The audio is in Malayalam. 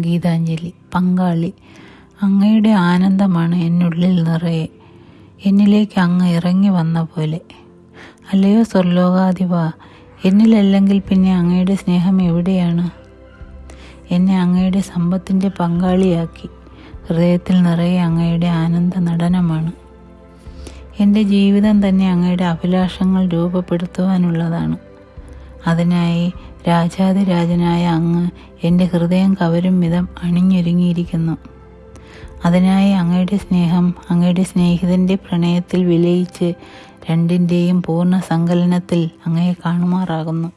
ഗീതാഞ്ജലി പങ്കാളി. അങ്ങയുടെ ആനന്ദമാണ് എന്നുള്ളിൽ നിറയെ. എന്നിലേക്ക് അങ്ങ് ഇറങ്ങി വന്ന പോലെ. അല്ലയോ സ്വർലോകാധിപ എന്നിലല്ലെങ്കിൽ പിന്നെ അങ്ങയുടെ സ്നേഹം എവിടെയാണ്? എന്നെ അങ്ങയുടെ സമ്പത്തിന്റെ പങ്കാളിയാക്കി. ഹൃദയത്തിൽ നിറയെ അങ്ങയുടെ ആനന്ദ നടനമാണ്. എന്റെ ജീവിതം തന്നെ അങ്ങയുടെ അഭിലാഷങ്ങൾ രൂപപ്പെടുത്തുവാനുള്ളതാണ്. അതിനായി രാജാതിരാജനായ അങ്ങ് എന്റെ ഹൃദയം കവരും വിധം അണിഞ്ഞൊരുങ്ങിയിരിക്കുന്നു. അതിനായി അങ്ങയുടെ സ്നേഹം അങ്ങയുടെ സ്നേഹിതന്റെ പ്രണയത്തിൽ വിലയിച്ച് രണ്ടിന്റെയും പൂർണ സങ്കലനത്തിൽ അങ്ങയെ കാണുമാറാകുന്നു.